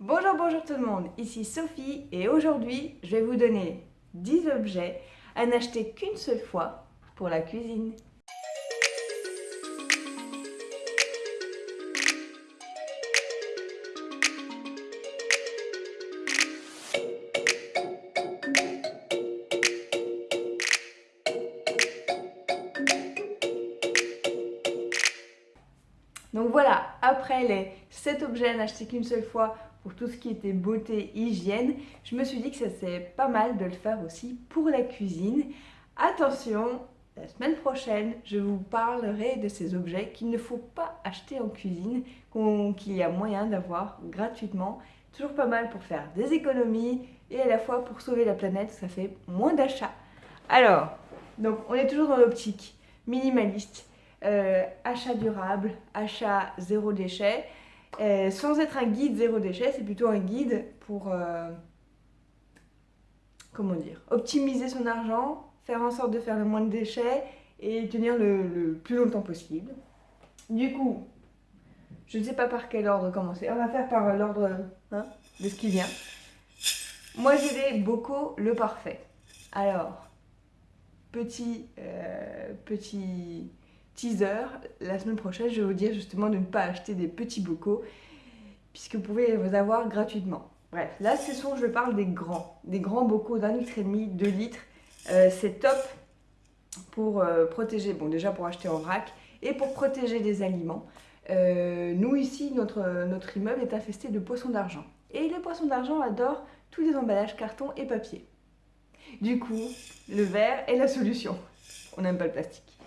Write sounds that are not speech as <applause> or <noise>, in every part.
Bonjour, bonjour tout le monde, ici Sophie et aujourd'hui je vais vous donner 10 objets à n'acheter qu'une seule fois pour la cuisine. Donc voilà, après les 7 objets à n'acheter qu'une seule fois pour tout ce qui était beauté, hygiène, je me suis dit que ça serait pas mal de le faire aussi pour la cuisine. Attention, la semaine prochaine, je vous parlerai de ces objets qu'il ne faut pas acheter en cuisine, qu'il y a moyen d'avoir gratuitement. Toujours pas mal pour faire des économies et à la fois pour sauver la planète, ça fait moins d'achats. Alors, donc on est toujours dans l'optique minimaliste, euh, achat durable, achat zéro déchet. Euh, sans être un guide zéro déchet, c'est plutôt un guide pour, euh, comment dire, optimiser son argent, faire en sorte de faire le moins de déchets et tenir le, plus longtemps possible. Du coup, je ne sais pas par quel ordre commencer. On va faire par l'ordre hein, de ce qui vient. Moi, j'ai les bocaux le parfait. Alors, petit, euh, petit teaser, la semaine prochaine, je vais vous dire justement de ne pas acheter des petits bocaux, puisque vous pouvez les avoir gratuitement. Bref, là, ce sont, je parle des grands, des grands bocaux d'un litre et demi, deux litres. Euh, c'est top pour euh, protéger, bon déjà pour acheter en vrac, et pour protéger des aliments. Euh, nous ici, notre, notre immeuble est infesté de poissons d'argent. Et les poissons d'argent adorent tous les emballages carton et papier. Du coup, le verre est la solution. On n'aime pas le plastique.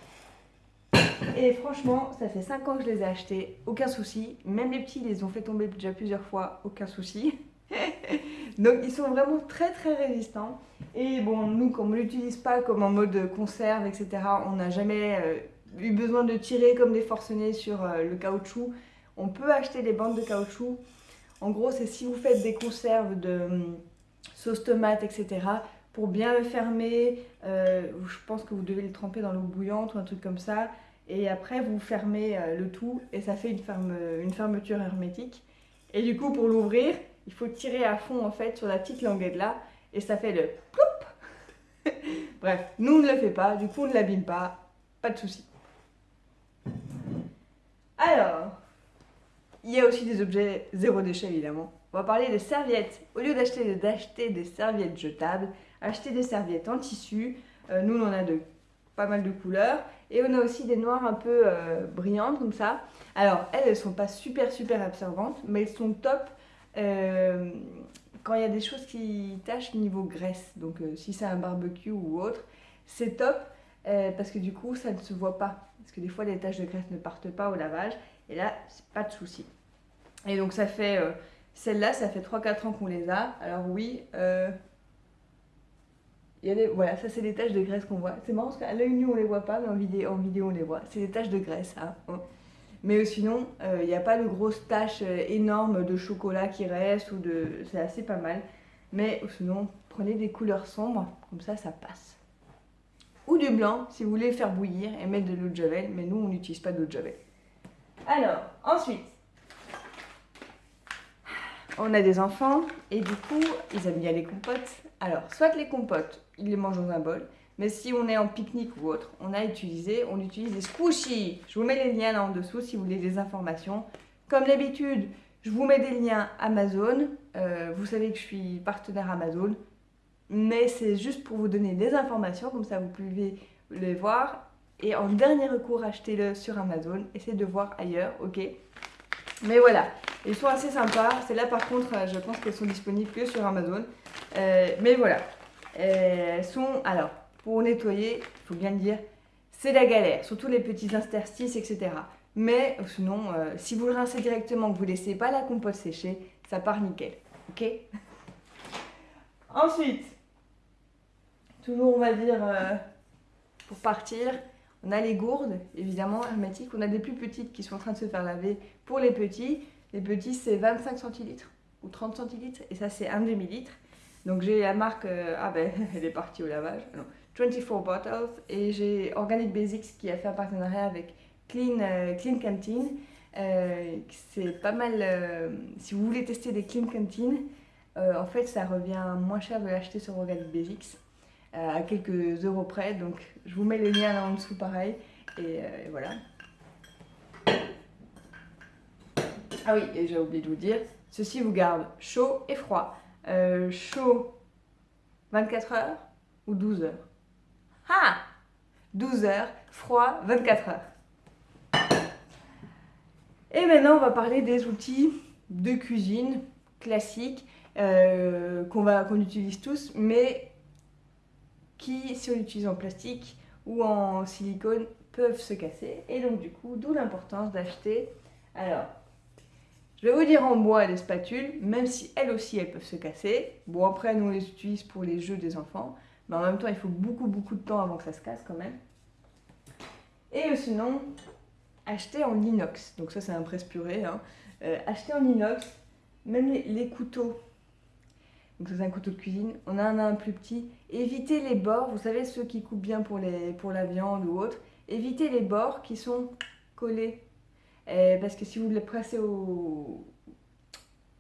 Et franchement, ça fait 5 ans que je les ai achetés, aucun souci. Même les petits, ils les ont fait tomber déjà plusieurs fois, aucun souci. <laughs> Donc ils sont vraiment très très résistants. Et bon, nous, comme on ne l'utilise pas comme en mode conserve, etc., on n'a jamais euh, eu besoin de tirer comme des forcenés sur euh, le caoutchouc. On peut acheter des bandes de caoutchouc. En gros, c'est si vous faites des conserves de hum, sauce tomate, etc., pour bien le fermer, euh, je pense que vous devez le tremper dans l'eau bouillante ou un truc comme ça et après vous fermez euh, le tout et ça fait une, ferme, une fermeture hermétique. Et du coup pour l'ouvrir, il faut tirer à fond en fait sur la petite languette là et ça fait le ploup <laughs> Bref, nous on ne le fait pas, du coup on ne l'abîme pas, pas de souci. Alors, il y a aussi des objets zéro déchet évidemment. On va parler des serviettes. Au lieu d'acheter des serviettes jetables, acheter des serviettes en tissu. Euh, nous on en a de pas mal de couleurs. Et on a aussi des noires un peu euh, brillantes comme ça. Alors elles, elles sont pas super super absorbantes, mais elles sont top euh, quand il y a des choses qui tâchent niveau graisse. Donc euh, si c'est un barbecue ou autre, c'est top parce que du coup ça ne se voit pas. Parce que des fois les taches de graisse ne partent pas au lavage. Et là, c'est pas de souci. Et donc ça fait... Celle-là, ça fait 3-4 ans qu'on les a. Alors oui, voilà, ça c'est des taches de graisse qu'on voit. C'est marrant parce qu'à l'œil nu on les voit pas, mais en vidéo, en vidéo on les voit. C'est des taches de graisse. Hein. Mais sinon, il euh, n'y a pas de grosses taches euh, énormes de chocolat qui restent ou de. C'est assez pas mal. Mais sinon, prenez des couleurs sombres, comme ça, ça passe. Ou du blanc si vous voulez faire bouillir et mettre de l'eau de javel, mais nous on n'utilise pas d'eau de javel. Alors, ensuite, on a des enfants et du coup, ils aiment bien les compotes. Alors, soit les compotes, ils les mangent dans un bol, mais si on est en pique-nique ou autre, on a utilisé, on utilise des squishies. Je vous mets les liens là en dessous si vous voulez des informations. Comme d'habitude, je vous mets des liens Amazon. Euh, vous savez que je suis partenaire Amazon, mais c'est juste pour vous donner des informations, comme ça vous pouvez les voir. Et en dernier recours, achetez-le sur Amazon. Essayez de voir ailleurs, ok Mais voilà, ils sont assez sympas. C'est là par contre, je pense qu'elles sont disponibles que sur Amazon. Euh, mais voilà. Euh, sont, alors, pour nettoyer, il faut bien le dire, c'est la galère. Surtout les petits interstices, etc. Mais sinon, euh, si vous le rincez directement, que vous ne laissez pas la compote sécher, ça part nickel. Ok? Ensuite, toujours on va dire, pour partir, on a les gourdes, évidemment, hermétiques. On a des plus petites qui sont en train de se faire laver pour les petits. Les petits, c'est 25 centilitres ou 30 centilitres. Et ça, c'est un demi-litre. Donc j'ai la marque, euh, ah ben <laughs> elle est partie au lavage, 24 Bottles. Et j'ai Organic Basics qui a fait un partenariat avec Clean, euh, Clean Canteen. c'est pas mal, si vous voulez tester des clean cantines, en fait ça revient moins cher de l'acheter sur Organic Basics, à quelques euros près, donc je vous mets les liens là en dessous pareil, et, et voilà. Ah oui, et j'ai oublié de vous dire, ceci vous garde chaud et froid. Chaud 24 heures ou 12 heures? Ah 12 heures, froid 24 heures. Et maintenant, on va parler des outils de cuisine classiques euh, qu'on utilise tous, mais qui, si on l'utilise en plastique ou en silicone, peuvent se casser. Et donc, du coup, d'où l'importance d'acheter. Alors, je vais vous dire en bois des spatules, même si elles aussi elles peuvent se casser. Bon après nous on les utilise pour les jeux des enfants, mais en même temps il faut beaucoup beaucoup de temps avant que ça se casse quand même. Et sinon, acheter en inox, donc ça c'est un presse purée, hein. euh, acheter en inox, même les, couteaux, donc ça c'est un couteau de cuisine, on a un, plus petit, évitez les bords, vous savez ceux qui coupent bien pour, les, pour la viande ou autre, évitez les bords qui sont collés euh, parce que si vous le pressez au,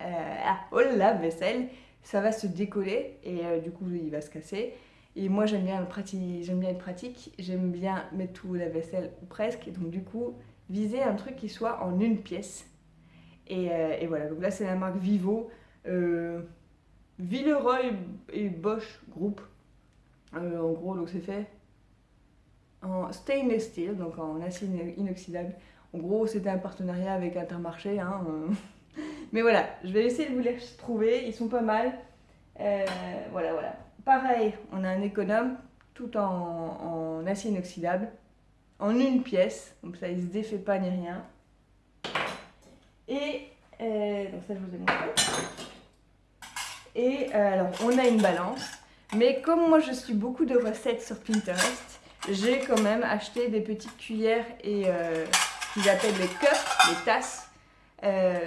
euh, lave-vaisselle, ça va se décoller et euh, du coup il va se casser. Et moi j'aime bien, bien être pratique, j'aime bien mettre tout la vaisselle ou presque. Et donc du coup, viser un truc qui soit en une pièce. Et, et voilà, donc là c'est la marque Vivo. Villeroy et Bosch Group. en gros, donc c'est fait en stainless steel, donc en acier inoxydable. En gros, c'était un partenariat avec Intermarché. Hein, euh. <laughs> Mais voilà, je vais essayer de vous les trouver. Ils sont pas mal. Euh, voilà, voilà. Pareil, on a un économe tout en, acier inoxydable. En une pièce. Donc ça, il se défait pas ni rien. Et euh, donc ça, je vous ai montré. Et alors, on a une balance. Mais comme moi, je suis beaucoup de recettes sur Pinterest, j'ai quand même acheté des petites cuillères et qu'ils appellent les cups, les tasses, euh,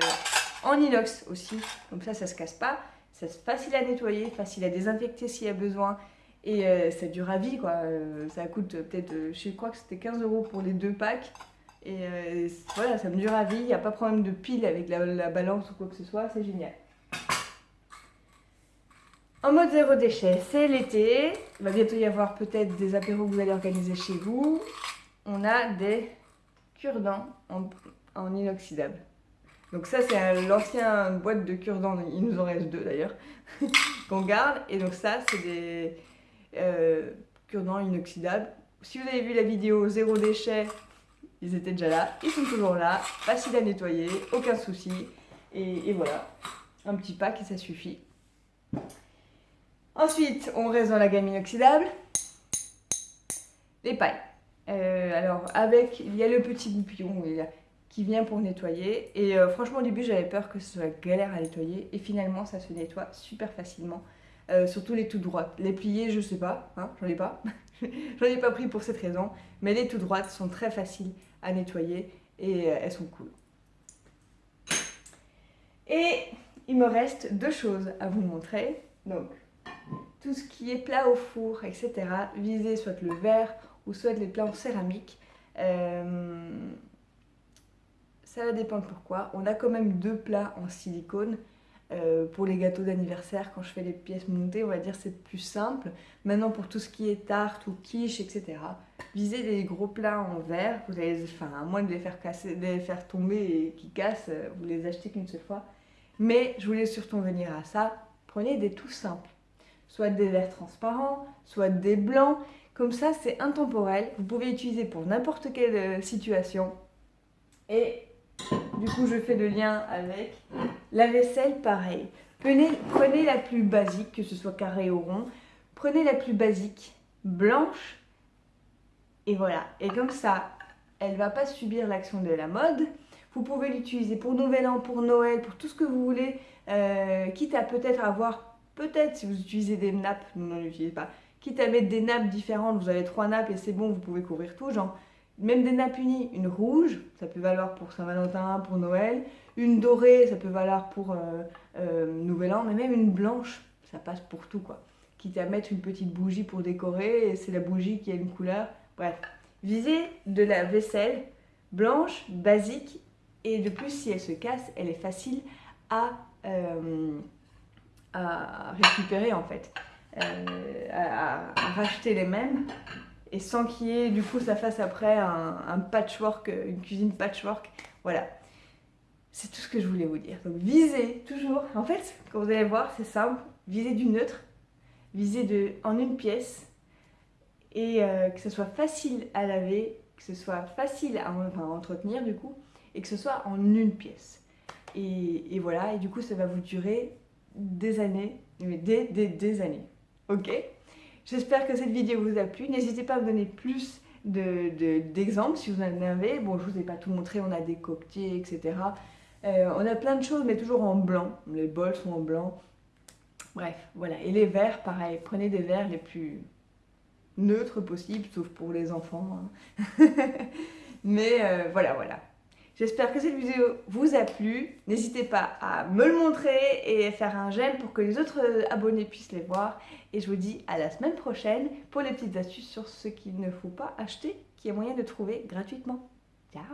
en inox aussi. Comme ça, ça se casse pas. C'est facile à nettoyer, facile à désinfecter s'il y a besoin. Et euh, ça dure à vie, quoi. Euh, ça coûte peut-être, je crois que c'était 15 euros pour les deux packs. Et voilà, ça me dure à vie. Il n'y a pas de problème de pile avec la, balance ou quoi que ce soit. C'est génial. En mode zéro déchet, c'est l'été. Il va bientôt y avoir peut-être des apéros que vous allez organiser chez vous. On a des cure-dents en, inoxydable. Donc ça, c'est l'ancienne boîte de cure-dents, il nous en reste deux d'ailleurs, <laughs> qu'on garde. Et donc ça, c'est des euh, cure-dents inoxydables. Si vous avez vu la vidéo zéro déchet, ils étaient déjà là, ils sont toujours là, facile à nettoyer, aucun souci. Et, et voilà, un petit pack et ça suffit. Ensuite, on reste dans la gamme inoxydable. Les pailles. Euh, alors, avec, il y a le petit goupillon qui vient pour nettoyer. Et euh, franchement, au début, j'avais peur que ce soit galère à nettoyer. Et finalement, ça se nettoie super facilement. Euh, surtout les tout droites. Les pliées, je sais pas, hein, j'en ai pas. <laughs> j'en ai pas pris pour cette raison. Mais les tout droites sont très faciles à nettoyer et elles sont cool. Et il me reste deux choses à vous montrer. Donc, tout ce qui est plat au four, etc. Visez soit le verre ou soit les plats en céramique. Euh, ça va dépendre pourquoi. On a quand même deux plats en silicone. Euh, pour les gâteaux d'anniversaire, quand je fais les pièces montées, on va dire c'est plus simple. Maintenant, pour tout ce qui est tarte ou quiche, etc., visez des gros plats en verre. Vous allez, enfin, à moins de les faire, casser, de les faire tomber et qu'ils cassent, euh, vous les achetez qu'une seule fois. Mais je voulais surtout venir à ça. Prenez des tout simples. Soit des verres transparents, soit des blancs. Comme ça, c'est intemporel. Vous pouvez l'utiliser pour n'importe quelle euh, situation. Et du coup, je fais le lien avec la vaisselle, pareil. Prenez, la plus basique, que ce soit carré ou rond. Prenez la plus basique, blanche. Et voilà. Et comme ça, elle ne va pas subir l'action de la mode. Vous pouvez l'utiliser pour Nouvel An, pour Noël, pour tout ce que vous voulez. Euh, quitte à peut-être avoir, peut-être si vous utilisez des nappes, non, l'utilisez pas quitte à mettre des nappes différentes, vous avez trois nappes et c'est bon, vous pouvez couvrir tout, genre même des nappes unies, une rouge, ça peut valoir pour Saint-Valentin, pour Noël, une dorée, ça peut valoir pour euh, euh, Nouvel An, mais même une blanche, ça passe pour tout quoi. Quitte à mettre une petite bougie pour décorer, c'est la bougie qui a une couleur, bref. Visez de la vaisselle blanche, basique, Et de plus, si elle se casse, elle est facile à, euh, à récupérer en fait, euh, à, racheter les mêmes. Et sans qu'il y ait, du coup, ça fasse après un, patchwork, une cuisine patchwork. Voilà. C'est tout ce que je voulais vous dire. Donc visez toujours. En fait, quand vous allez voir, c'est simple. Visez du neutre. Visez de, en une pièce. Et euh, que ce soit facile à laver, que ce soit facile à entretenir du coup et que ce soit en une pièce. Et, voilà, et du coup, ça va vous durer des années, mais des, années. Ok J'espère que cette vidéo vous a plu. N'hésitez pas à me donner plus d'exemples de, si vous en avez. Bon, je vous ai pas tout montré, on a des coquetiers, etc. Euh, on a plein de choses, mais toujours en blanc. Les bols sont en blanc. Bref, voilà. Et les verres, pareil. Prenez des verres les plus neutres possibles, sauf pour les enfants. Hein. <laughs> mais euh, voilà, voilà. J'espère que cette vidéo vous a plu. N'hésitez pas à me le montrer et faire un j'aime pour que les autres abonnés puissent les voir. Et je vous dis à la semaine prochaine pour les petites astuces sur ce qu'il ne faut pas acheter, qui est moyen de trouver gratuitement. Ciao